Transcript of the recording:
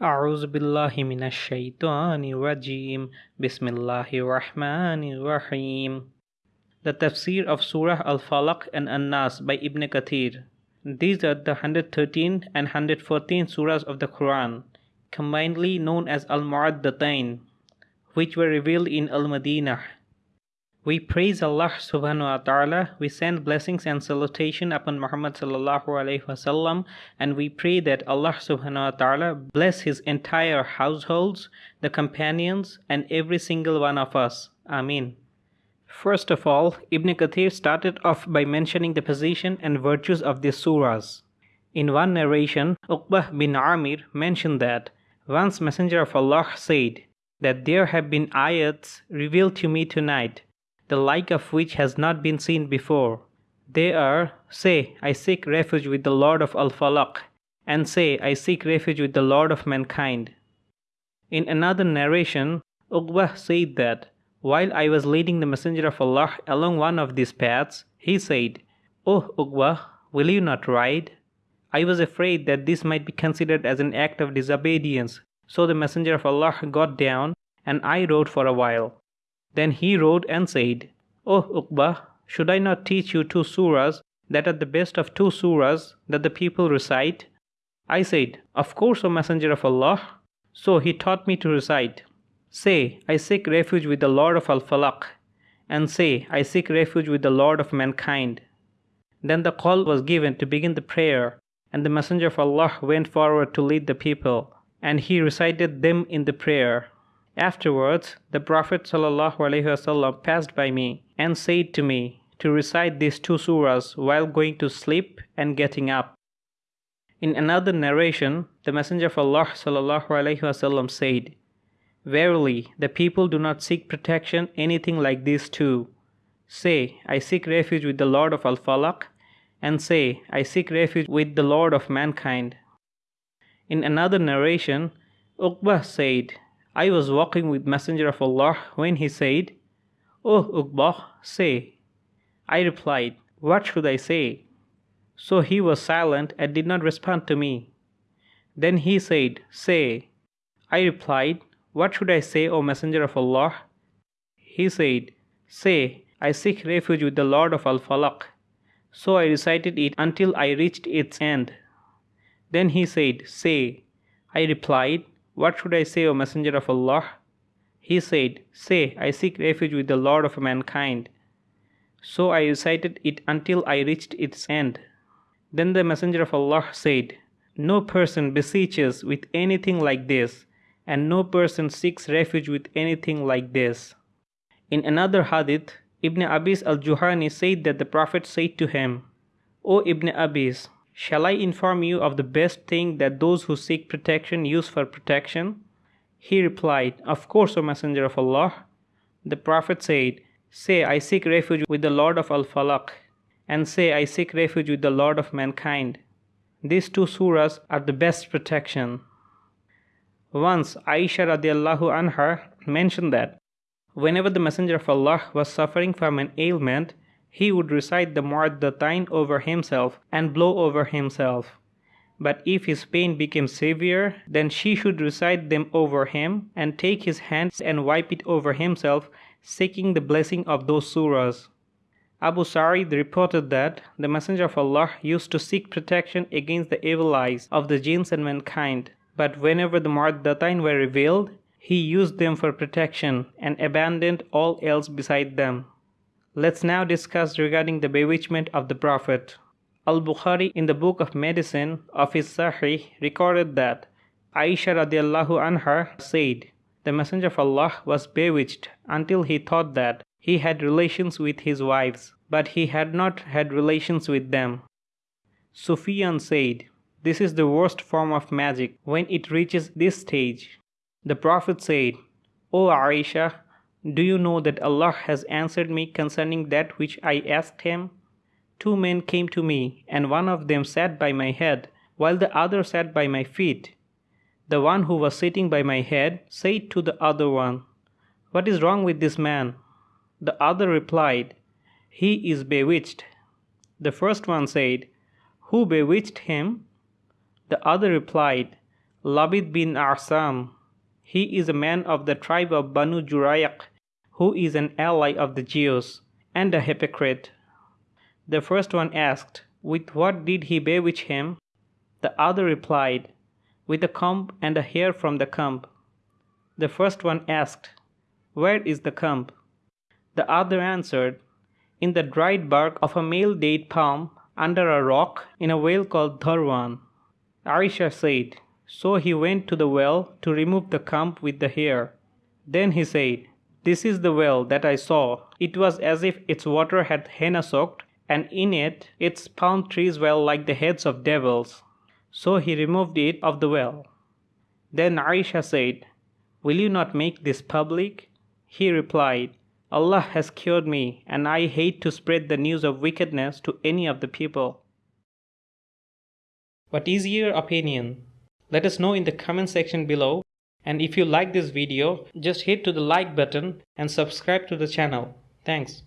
A'uzubillahiminashaitanirajim. Bismillahirrahmanirrahim. The Tafsir of Surah Al-Falaq and An-Nas by Ibn Kathir. These are the 113 and 114 surahs of the Quran, combinedly known as Al-Mu'addatain, which were revealed in Al-Madinah we praise Allah subhanahu wa ta'ala, we send blessings and salutation upon Muhammad sallallahu alayhi wasallam, and we pray that Allah subhanahu wa ta'ala bless his entire households, the companions, and every single one of us. Amin. First of all, Ibn Kathir started off by mentioning the position and virtues of these surahs. In one narration, Uqbah bin Amir mentioned that once Messenger of Allah said that there have been ayats revealed to me tonight the like of which has not been seen before. They are, say, I seek refuge with the Lord of Al Falaq, and say, I seek refuge with the Lord of mankind. In another narration, Uqbah said that, while I was leading the Messenger of Allah along one of these paths, he said, O oh, Uqbah, will you not ride? I was afraid that this might be considered as an act of disobedience, so the Messenger of Allah got down, and I rode for a while. Then he rode and said, oh, O Uqbah, should I not teach you two surahs that are the best of two surahs that the people recite? I said, Of course, O Messenger of Allah. So he taught me to recite, Say, I seek refuge with the Lord of Al Falaq, and say, I seek refuge with the Lord of mankind. Then the call was given to begin the prayer, and the Messenger of Allah went forward to lead the people, and he recited them in the prayer. Afterwards, the Prophet ﷺ passed by me and said to me to recite these two surahs while going to sleep and getting up. In another narration, the Messenger of Allah ﷺ said, Verily, the people do not seek protection anything like these two. Say, I seek refuge with the Lord of Al Falaq, and say, I seek refuge with the Lord of mankind. In another narration, Uqbah said, I was walking with Messenger of Allah when he said, O Uqbah, say. I replied, What should I say? So he was silent and did not respond to me. Then he said, Say. I replied, What should I say, O Messenger of Allah? He said, Say, I seek refuge with the Lord of Al Falaq. So I recited it until I reached its end. Then he said, Say. I replied, what should I say, O Messenger of Allah? He said, Say, I seek refuge with the Lord of mankind. So I recited it until I reached its end. Then the Messenger of Allah said, No person beseeches with anything like this, and no person seeks refuge with anything like this. In another hadith, Ibn Abis al Juhani said that the Prophet said to him, O Ibn Abis, Shall I inform you of the best thing that those who seek protection use for protection? He replied, Of course, O Messenger of Allah. The Prophet said, Say, I seek refuge with the Lord of Al Falaq, and say, I seek refuge with the Lord of mankind. These two surahs are the best protection. Once Aisha radiallahu anha mentioned that whenever the Messenger of Allah was suffering from an ailment, he would recite the Mu'addatain over himself and blow over himself. But if his pain became severe, then she should recite them over him and take his hands and wipe it over himself, seeking the blessing of those surahs. Abu Sa'id reported that the Messenger of Allah used to seek protection against the evil eyes of the jinns and mankind, but whenever the Mu'addatain were revealed, he used them for protection and abandoned all else beside them. Let's now discuss regarding the bewitchment of the Prophet. Al Bukhari, in the book of medicine of his Sahih, recorded that Aisha radiallahu anha said, The Messenger of Allah was bewitched until he thought that he had relations with his wives, but he had not had relations with them. Sufyan said, This is the worst form of magic when it reaches this stage. The Prophet said, O Aisha, do you know that Allah has answered me concerning that which I asked Him? Two men came to me, and one of them sat by my head, while the other sat by my feet. The one who was sitting by my head said to the other one, What is wrong with this man? The other replied, He is bewitched. The first one said, Who bewitched him? The other replied, Labid bin Arsam. He is a man of the tribe of Banu Jurayq, who is an ally of the Jews, and a hypocrite. The first one asked, With what did he bewitch him? The other replied, With a comb and a hair from the comb. The first one asked, Where is the comb? The other answered, In the dried bark of a male date palm under a rock in a well called Dharwan. Aisha said, So he went to the well to remove the comb with the hair. Then he said, This is the well that I saw. It was as if its water had henna soaked and in it its palm trees were like the heads of devils. So he removed it of the well. Then Aisha said, Will you not make this public? He replied, Allah has cured me, and I hate to spread the news of wickedness to any of the people. What is your opinion? Let us know in the comment section below. And if you like this video, just hit to the like button and subscribe to the channel. Thanks.